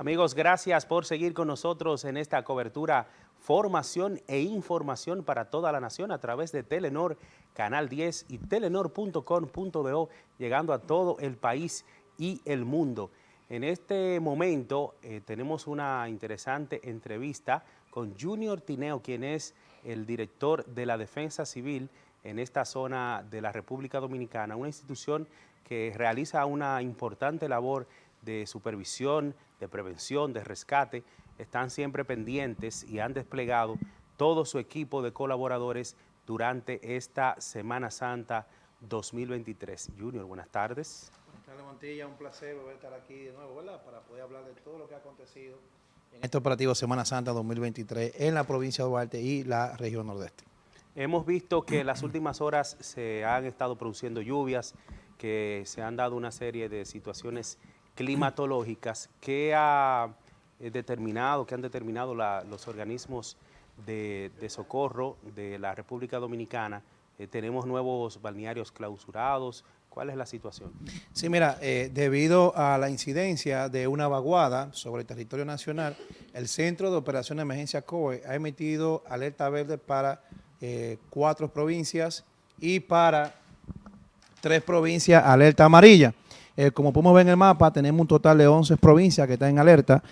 Amigos, gracias por seguir con nosotros en esta cobertura formación e información para toda la nación a través de Telenor, Canal 10 y telenor.com.do, llegando a todo el país y el mundo. En este momento eh, tenemos una interesante entrevista con Junior Tineo, quien es el director de la Defensa Civil en esta zona de la República Dominicana, una institución que realiza una importante labor de supervisión, de prevención, de rescate, están siempre pendientes y han desplegado todo su equipo de colaboradores durante esta Semana Santa 2023. Junior, buenas tardes. Buenas tardes, Montilla. Un placer volver a estar aquí de nuevo, ¿verdad? Para poder hablar de todo lo que ha acontecido en este operativo Semana Santa 2023 en la provincia de Duarte y la región nordeste. Hemos visto que en las últimas horas se han estado produciendo lluvias, que se han dado una serie de situaciones climatológicas que ha eh, determinado, que han determinado los organismos de, socorro de la República Dominicana. Eh, tenemos nuevos balnearios clausurados. ¿Cuál es la situación? Sí, mira, eh, debido a la incidencia de una vaguada sobre el territorio nacional, el Centro de Operaciones de Emergencia COE ha emitido alerta verde para cuatro provincias y para tres provincias alerta amarilla. Eh, como podemos ver en el mapa, tenemos un total de 11 provincias que están en alerta.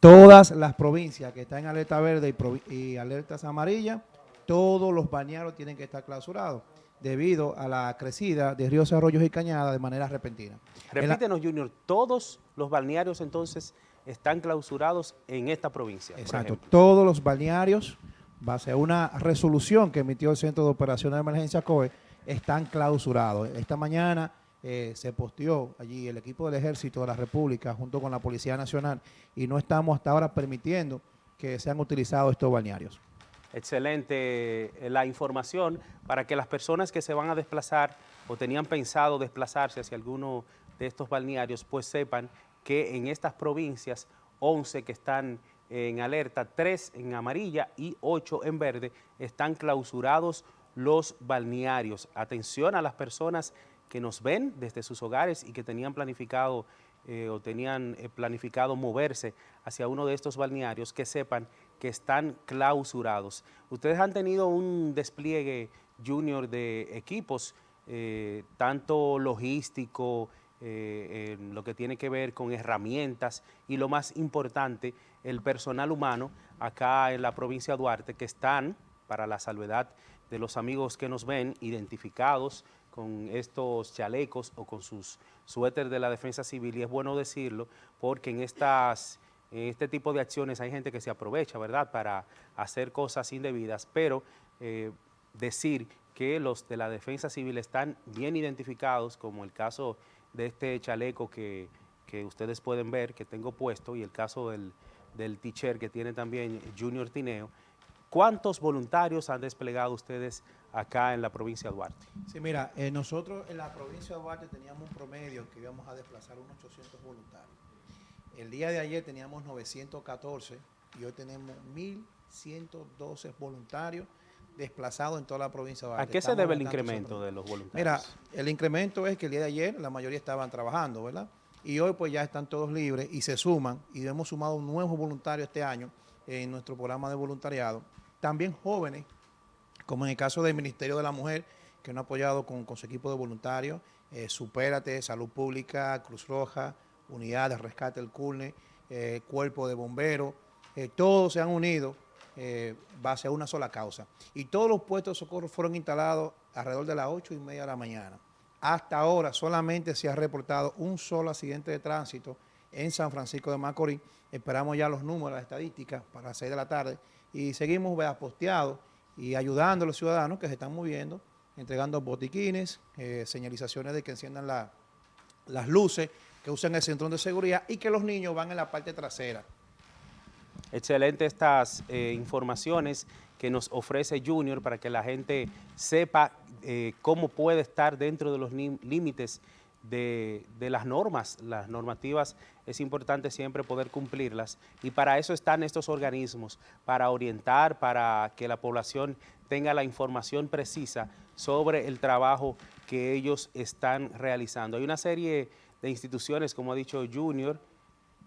Todas las provincias que están en alerta verde y, alertas amarillas, todos los bañados tienen que estar clausurados debido a la crecida de ríos, arroyos y cañadas de manera repentina. Repítenos, Junior, todos los balnearios entonces están clausurados en esta provincia. Exacto, todos los balnearios, base a una resolución que emitió el Centro de Operaciones de Emergencia COE, están clausurados. Esta mañana eh, se posteó allí el equipo del Ejército de la República junto con la Policía Nacional y no estamos hasta ahora permitiendo que sean utilizados estos balnearios. Excelente eh, la información para que las personas que se van a desplazar o tenían pensado desplazarse hacia alguno de estos balnearios, pues sepan que en estas provincias, 11 que están en alerta, 3 en amarilla y 8 en verde, están clausurados los balnearios. Atención a las personas que nos ven desde sus hogares y que tenían planificado eh, o tenían eh, planificado moverse hacia uno de estos balnearios, que sepan que están clausurados. Ustedes han tenido un despliegue junior de equipos, eh, tanto logístico, en lo que tiene que ver con herramientas y lo más importante, el personal humano acá en la provincia de Duarte que están, para la salvedad de los amigos que nos ven, identificados con estos chalecos o con sus suéteres de la defensa civil y es bueno decirlo porque en estas en este tipo de acciones hay gente que se aprovecha, ¿verdad?, para hacer cosas indebidas, pero eh, decir que los de la defensa civil están bien identificados, como el caso de este chaleco que, ustedes pueden ver, que tengo puesto, y el caso del, del teacher que tiene también Junior Tineo, ¿Cuántos voluntarios han desplegado ustedes acá en la provincia de Duarte? Sí, mira, eh, nosotros en la provincia de Duarte teníamos un promedio que íbamos a desplazar unos 800 voluntarios. El día de ayer teníamos 914 y hoy tenemos 1.112 voluntarios desplazados en toda la provincia de Duarte. ¿A qué se debe el incremento de los voluntarios? Mira, el incremento es que el día de ayer la mayoría estaban trabajando, ¿verdad? Y hoy pues ya están todos libres y se suman y hemos sumado un nuevo voluntario este año en nuestro programa de voluntariado también jóvenes, como en el caso del Ministerio de la Mujer, que nos ha apoyado con, su equipo de voluntarios, eh, Supérate, Salud Pública, Cruz Roja, Unidad de Rescate del CULNE, eh, Cuerpo de Bomberos, eh, todos se han unido base a una sola causa. Y todos los puestos de socorro fueron instalados alrededor de las 8 y media de la mañana. Hasta ahora solamente se ha reportado un solo accidente de tránsito en San Francisco de Macorís. Esperamos ya los números, las estadísticas para las 6 de la tarde y seguimos posteados y ayudando a los ciudadanos que se están moviendo, entregando botiquines, eh, señalizaciones de que enciendan las luces, que usen el centrón de seguridad y que los niños van en la parte trasera. Excelente estas eh, informaciones que nos ofrece Junior para que la gente sepa eh, cómo puede estar dentro de los límites de, las normas, las normativas es importante siempre poder cumplirlas y para eso están estos organismos, para orientar, para que la población tenga la información precisa sobre el trabajo que ellos están realizando. Hay una serie de instituciones, como ha dicho Junior,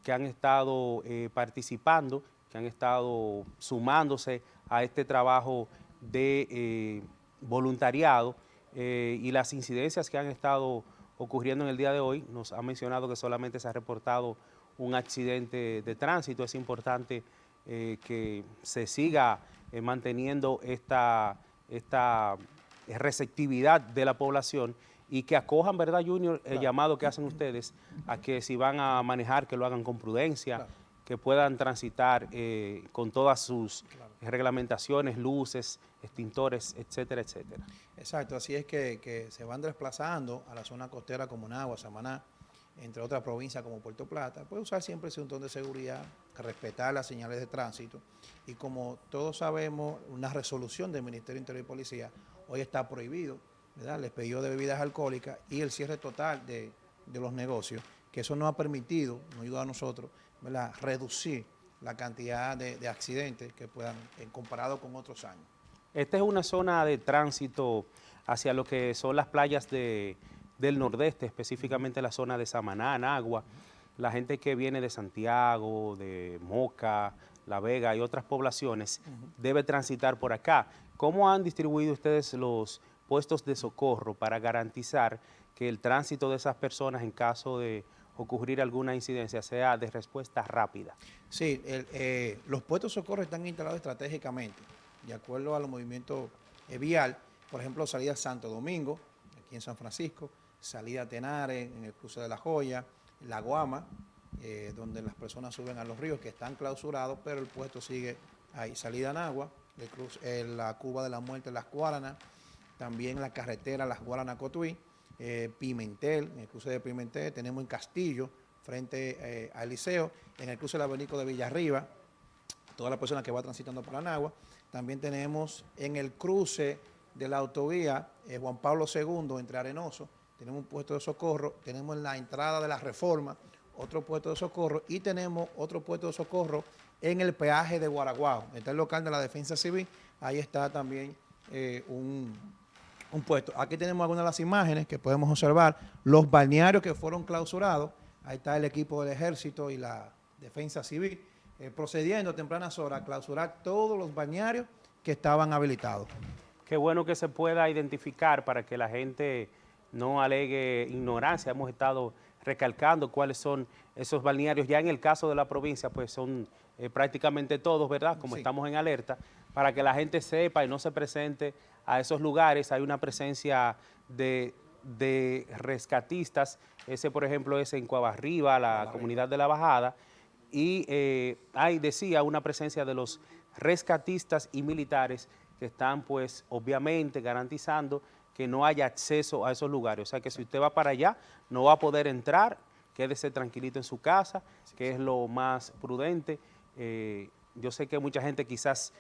que han estado eh, participando, que han estado sumándose a este trabajo de eh, voluntariado y las incidencias que han estado ocurriendo en el día de hoy. Nos ha mencionado que solamente se ha reportado un accidente de tránsito. Es importante que se siga manteniendo esta, esta receptividad de la población y que acojan, ¿verdad, Junior, el llamado que hacen ustedes a que si van a manejar, que lo hagan con prudencia, que puedan transitar eh, con todas sus reglamentaciones, luces, extintores, etcétera, etcétera. Exacto, así es que, se van desplazando a la zona costera como Nagua, Samaná, entre otras provincias como Puerto Plata, puede usar siempre el cinturón de seguridad, respetar las señales de tránsito y como todos sabemos, una resolución del Ministerio Interior y Policía hoy está prohibido ¿verdad? les pedido de bebidas alcohólicas y el cierre total de, los negocios, que eso nos ha permitido, nos ayuda a nosotros, ¿verdad? reducir la cantidad de, accidentes que puedan, en comparado con otros años. Esta es una zona de tránsito hacia lo que son las playas de, del nordeste, específicamente la zona de Samaná, Agua. La gente que viene de Santiago, de Moca, La Vega y otras poblaciones debe transitar por acá. ¿Cómo han distribuido ustedes los puestos de socorro para garantizar que el tránsito de esas personas en caso de ocurrir alguna incidencia sea de respuesta rápida. Sí, eh, los puestos de socorro están instalados estratégicamente, de acuerdo a los movimientos eh, vial, por ejemplo, salida Santo Domingo, aquí en San Francisco, salida Tenares, en el cruce de La Joya, La Guama, eh, donde las personas suben a los ríos que están clausurados, pero el puesto sigue ahí, salida Nagua, el la Cuba de la Muerte, Las Guaranas, también la carretera Las Guaranas Cotuí, eh, Pimentel, en el cruce de Pimentel, tenemos en Castillo, frente eh, al Liceo, en el cruce del abanico de Villarriba, toda la persona que va transitando por la Nagua. También tenemos en el cruce de la autovía eh, Juan Pablo II, entre Arenoso, tenemos un puesto de socorro, tenemos en la entrada de la Reforma otro puesto de socorro y tenemos otro puesto de socorro en el peaje de Guaraguao, está el local de la Defensa Civil, ahí está también un, un puesto. Aquí tenemos algunas de las imágenes que podemos observar, los balnearios que fueron clausurados, ahí está el equipo del ejército y la defensa civil, eh, procediendo a tempranas horas a clausurar todos los balnearios que estaban habilitados. Qué bueno que se pueda identificar para que la gente no alegue ignorancia. Hemos estado recalcando cuáles son esos balnearios. Ya en el caso de la provincia, pues son eh, prácticamente todos, ¿verdad? Como estamos en alerta, para que la gente sepa y no se presente a esos lugares. Hay una presencia de, rescatistas, ese por ejemplo es en Cuavarriba, la comunidad de la Bajada, y eh, hay, decía, una presencia de los rescatistas y militares que están pues obviamente garantizando que no haya acceso a esos lugares. O sea que si usted va para allá, no va a poder entrar, quédese tranquilito en su casa, que es lo más prudente. Eh, yo sé que mucha gente quizás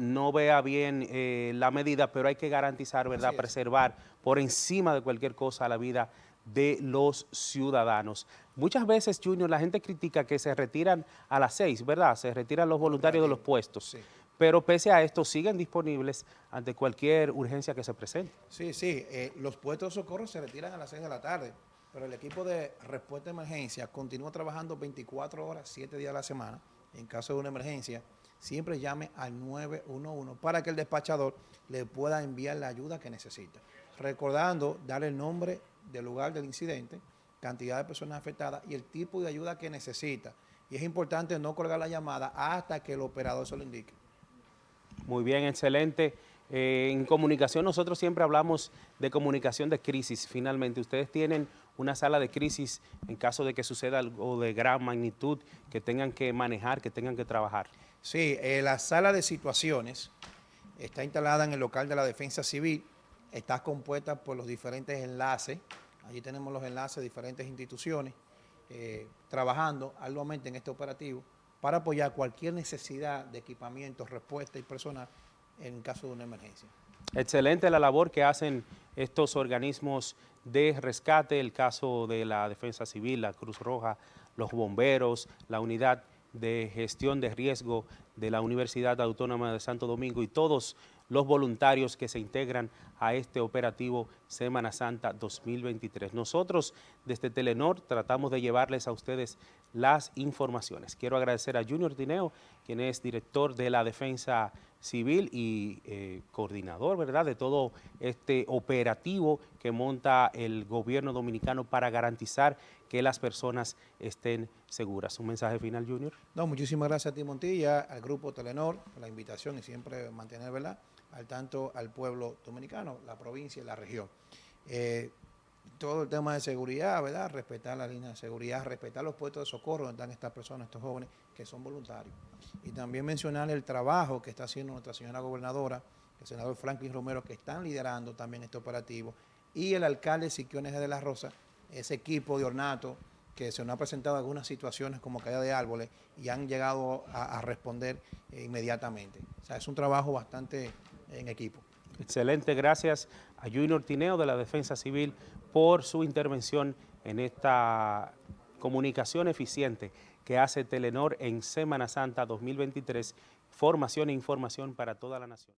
no vea bien eh, la medida, pero hay que garantizar, ¿verdad?, preservar por encima de cualquier cosa la vida de los ciudadanos. Muchas veces, Junior, la gente critica que se retiran a las seis, ¿verdad? Se retiran los voluntarios de los puestos. Pero pese a esto, siguen disponibles ante cualquier urgencia que se presente. Sí, sí, eh, los puestos de socorro se retiran a las seis de la tarde, pero el equipo de respuesta de emergencia continúa trabajando 24 horas, 7 días a la semana, en caso de una emergencia, siempre llame al 911 para que el despachador le pueda enviar la ayuda que necesita. Recordando darle el nombre del lugar del incidente, cantidad de personas afectadas y el tipo de ayuda que necesita. Y es importante no colgar la llamada hasta que el operador se lo indique. Muy bien, excelente. Eh, en comunicación nosotros siempre hablamos de comunicación de crisis. Finalmente, ustedes tienen una sala de crisis en caso de que suceda algo de gran magnitud, que tengan que manejar, que tengan que trabajar. Sí, eh, la sala de situaciones está instalada en el local de la Defensa Civil, está compuesta por los diferentes enlaces, allí tenemos los enlaces de diferentes instituciones, eh, trabajando arduamente en este operativo para apoyar cualquier necesidad de equipamiento, respuesta y personal en caso de una emergencia. Excelente la labor que hacen estos organismos de rescate, el caso de la Defensa Civil, la Cruz Roja, los bomberos, la unidad de gestión de riesgo de la Universidad Autónoma de Santo Domingo y todos los voluntarios que se integran a este operativo Semana Santa 2023. Nosotros desde Telenor tratamos de llevarles a ustedes las informaciones. Quiero agradecer a Junior Tineo, quien es director de la Defensa Civil y eh, coordinador, ¿verdad?, de todo este operativo que monta el gobierno dominicano para garantizar que las personas estén seguras. ¿Un mensaje final, Junior? No, muchísimas gracias a ti, Montilla, al Grupo Telenor, por la invitación y siempre mantener, ¿verdad?, al tanto al pueblo dominicano, la provincia y la región. Eh, todo el tema de seguridad, ¿verdad? Respetar la línea de seguridad, respetar los puestos de socorro donde están estas personas, estos jóvenes que son voluntarios. Y también mencionar el trabajo que está haciendo nuestra señora gobernadora, el senador Franklin Romero, que están liderando también este operativo, y el alcalde Siquiones de la Rosa, ese equipo de ornato que se nos ha presentado algunas situaciones como caída de árboles y han llegado a, responder inmediatamente. O sea, es un trabajo bastante en equipo. Excelente, gracias a Junior Tineo de la Defensa Civil por su intervención en esta comunicación eficiente que hace Telenor en Semana Santa 2023, formación e información para toda la nación.